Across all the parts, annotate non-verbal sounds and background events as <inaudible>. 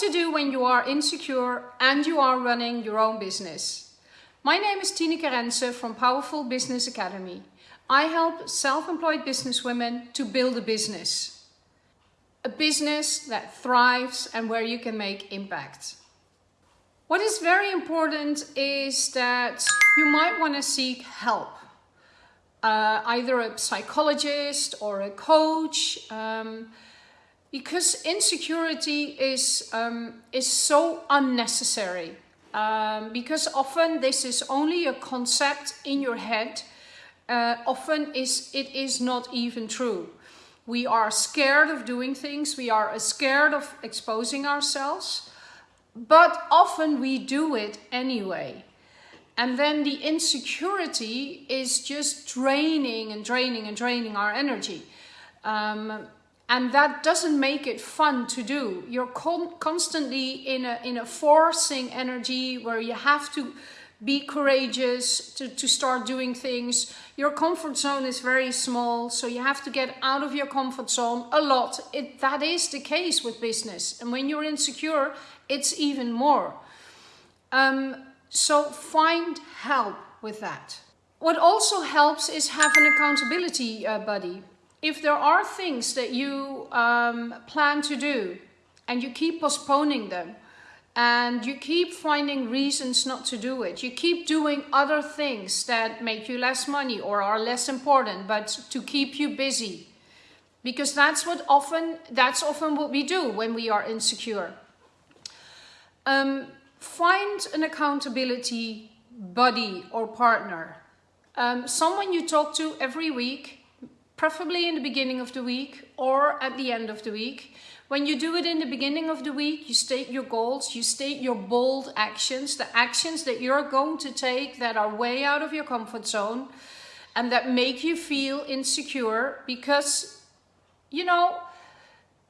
to do when you are insecure and you are running your own business. My name is Tineke Rense from Powerful Business Academy. I help self-employed businesswomen to build a business. A business that thrives and where you can make impact. What is very important is that you might want to seek help. Uh, either a psychologist or a coach. Um, because insecurity is, um, is so unnecessary. Um, because often this is only a concept in your head. Uh, often is, it is not even true. We are scared of doing things. We are scared of exposing ourselves. But often we do it anyway. And then the insecurity is just draining and draining and draining our energy. Um, and that doesn't make it fun to do. You're con constantly in a, in a forcing energy where you have to be courageous to, to start doing things. Your comfort zone is very small, so you have to get out of your comfort zone a lot. It, that is the case with business. And when you're insecure, it's even more. Um, so find help with that. What also helps is have an accountability uh, buddy if there are things that you um, plan to do and you keep postponing them and you keep finding reasons not to do it, you keep doing other things that make you less money or are less important, but to keep you busy. Because that's what often, that's often what we do when we are insecure. Um, find an accountability buddy or partner. Um, someone you talk to every week preferably in the beginning of the week or at the end of the week. When you do it in the beginning of the week, you state your goals, you state your bold actions, the actions that you're going to take that are way out of your comfort zone and that make you feel insecure because, you know,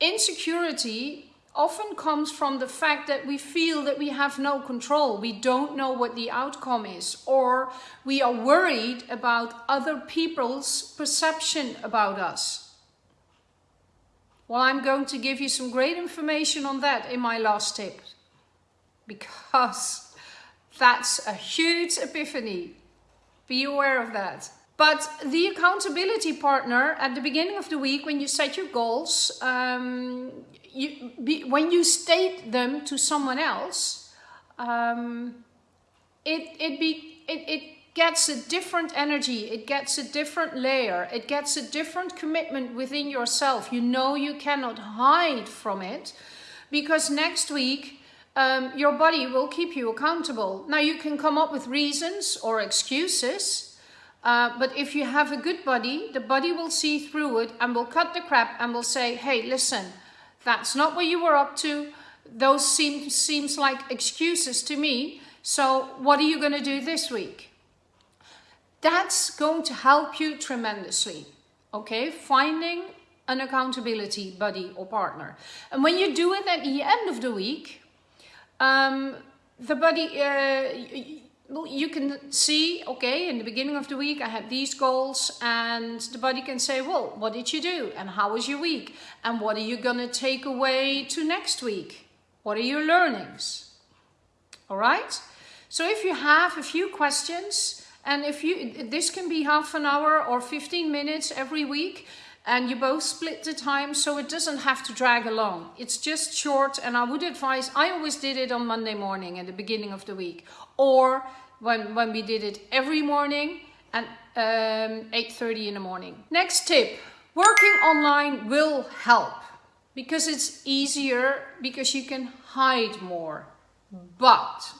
insecurity often comes from the fact that we feel that we have no control. We don't know what the outcome is, or we are worried about other people's perception about us. Well, I'm going to give you some great information on that in my last tip, because <laughs> that's a huge epiphany. Be aware of that. But the accountability partner at the beginning of the week, when you set your goals, um, you, be, when you state them to someone else, um, it, it, be, it, it gets a different energy, it gets a different layer, it gets a different commitment within yourself. You know you cannot hide from it because next week um, your body will keep you accountable. Now you can come up with reasons or excuses, uh, but if you have a good body, the body will see through it and will cut the crap and will say, hey, listen, that's not what you were up to. Those seem seems like excuses to me. So what are you going to do this week? That's going to help you tremendously. Okay, finding an accountability buddy or partner. And when you do it at the end of the week, um, the buddy, uh, you can see, okay, in the beginning of the week I had these goals and the body can say, well, what did you do? And how was your week? And what are you going to take away to next week? What are your learnings? All right? So if you have a few questions and if you, this can be half an hour or 15 minutes every week, and you both split the time so it doesn't have to drag along. It's just short and I would advise, I always did it on Monday morning at the beginning of the week or when, when we did it every morning at um, 8.30 in the morning. Next tip, working online will help because it's easier because you can hide more. But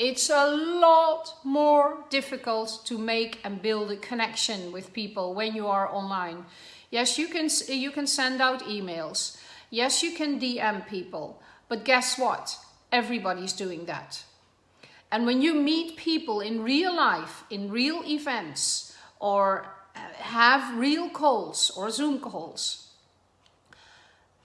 it's a lot more difficult to make and build a connection with people when you are online. Yes, you can, you can send out emails. Yes, you can DM people. But guess what? Everybody's doing that. And when you meet people in real life, in real events, or uh, have real calls or Zoom calls,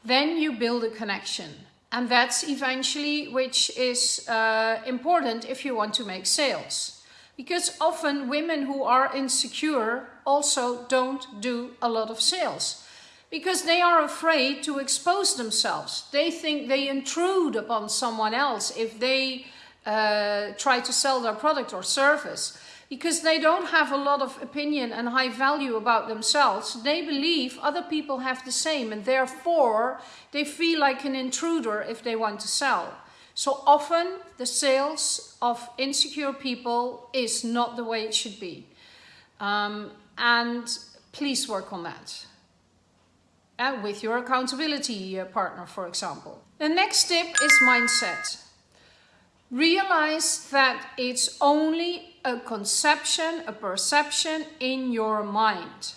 then you build a connection. And that's eventually which is uh, important if you want to make sales. Because often women who are insecure also don't do a lot of sales. because they are afraid to expose themselves. They think they intrude upon someone else if they uh, try to sell their product or service because they don't have a lot of opinion and high value about themselves. They believe other people have the same and therefore they feel like an intruder if they want to sell. So often the sales of insecure people is not the way it should be. Um, and please work on that. Uh, with your accountability uh, partner, for example. The next tip is mindset. Realize that it's only a conception, a perception in your mind.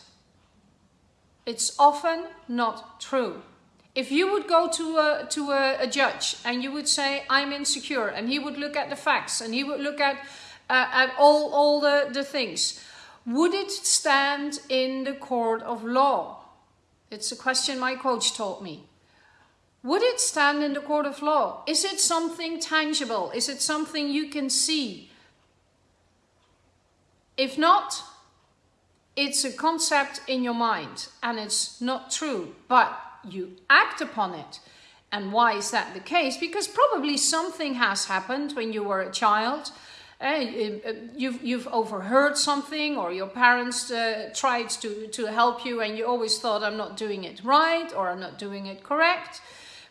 It's often not true. If you would go to a, to a, a judge and you would say, I'm insecure, and he would look at the facts and he would look at, uh, at all, all the, the things, would it stand in the court of law? It's a question my coach taught me. Would it stand in the court of law? Is it something tangible? Is it something you can see? If not, it's a concept in your mind and it's not true, but you act upon it. And why is that the case? Because probably something has happened when you were a child. Uh, you've, you've overheard something or your parents uh, tried to, to help you and you always thought I'm not doing it right or I'm not doing it correct.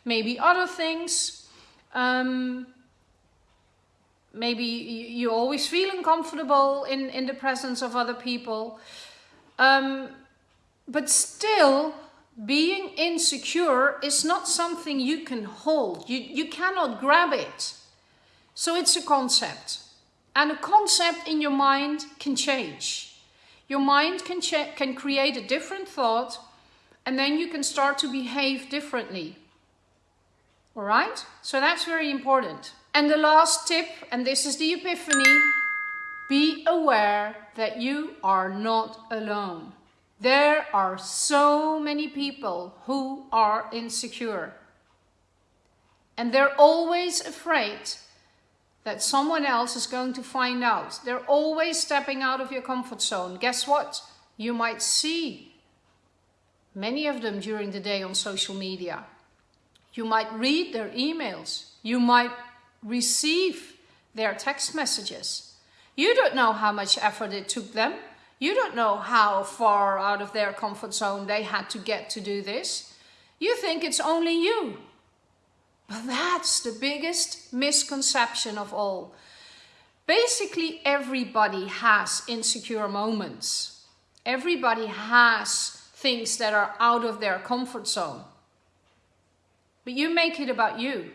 Maybe other things. Um, maybe you always feel uncomfortable in, in the presence of other people. Um, but still, being insecure is not something you can hold. You, you cannot grab it. So it's a concept. And a concept in your mind can change. Your mind can, can create a different thought and then you can start to behave differently. All right? So that's very important. And the last tip, and this is the epiphany, be aware that you are not alone. There are so many people who are insecure. And they're always afraid that someone else is going to find out. They're always stepping out of your comfort zone. Guess what? You might see many of them during the day on social media. You might read their emails. You might receive their text messages. You don't know how much effort it took them. You don't know how far out of their comfort zone they had to get to do this. You think it's only you. But that's the biggest misconception of all. Basically, everybody has insecure moments. Everybody has things that are out of their comfort zone. But you make it about you.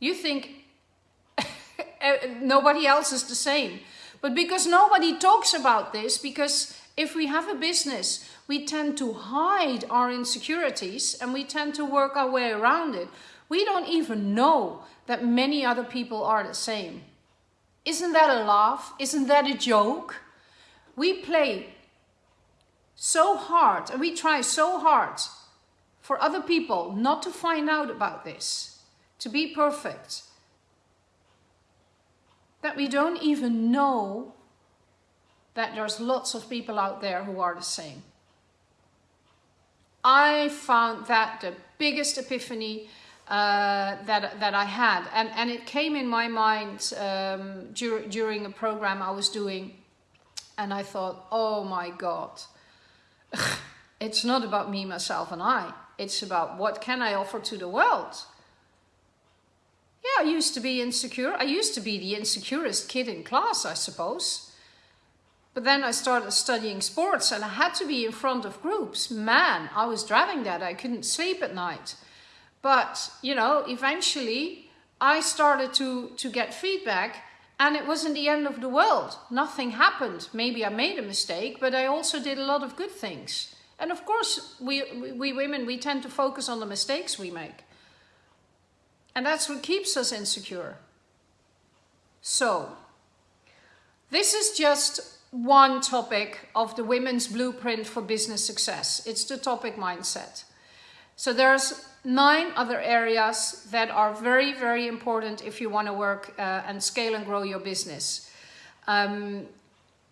You think <laughs> eh, nobody else is the same. But because nobody talks about this, because if we have a business, we tend to hide our insecurities and we tend to work our way around it. We don't even know that many other people are the same. Isn't that a laugh? Isn't that a joke? We play so hard and we try so hard for other people not to find out about this, to be perfect, that we don't even know that there's lots of people out there who are the same. I found that the biggest epiphany uh, that, that I had. And, and it came in my mind um, dur during a program I was doing. And I thought, oh my God, it's not about me, myself and I. It's about what can I offer to the world? I used to be insecure. I used to be the insecurest kid in class, I suppose. But then I started studying sports and I had to be in front of groups. Man, I was driving that. I couldn't sleep at night. But, you know, eventually I started to, to get feedback and it wasn't the end of the world. Nothing happened. Maybe I made a mistake, but I also did a lot of good things. And of course, we, we women, we tend to focus on the mistakes we make. And that's what keeps us insecure. So, this is just one topic of the women's blueprint for business success. It's the topic mindset. So there's nine other areas that are very, very important if you want to work uh, and scale and grow your business. Um,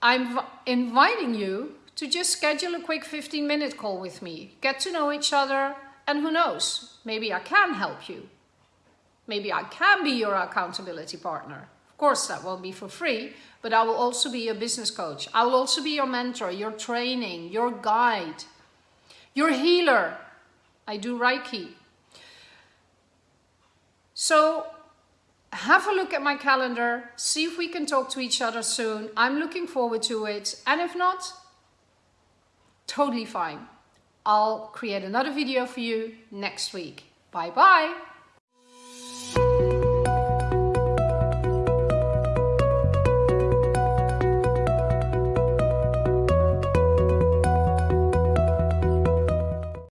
I'm inviting you to just schedule a quick 15 minute call with me, get to know each other, and who knows, maybe I can help you. Maybe I can be your accountability partner. Of course, that won't be for free, but I will also be your business coach. I will also be your mentor, your training, your guide, your healer. I do Reiki. So have a look at my calendar, see if we can talk to each other soon. I'm looking forward to it. And if not, totally fine. I'll create another video for you next week. Bye bye.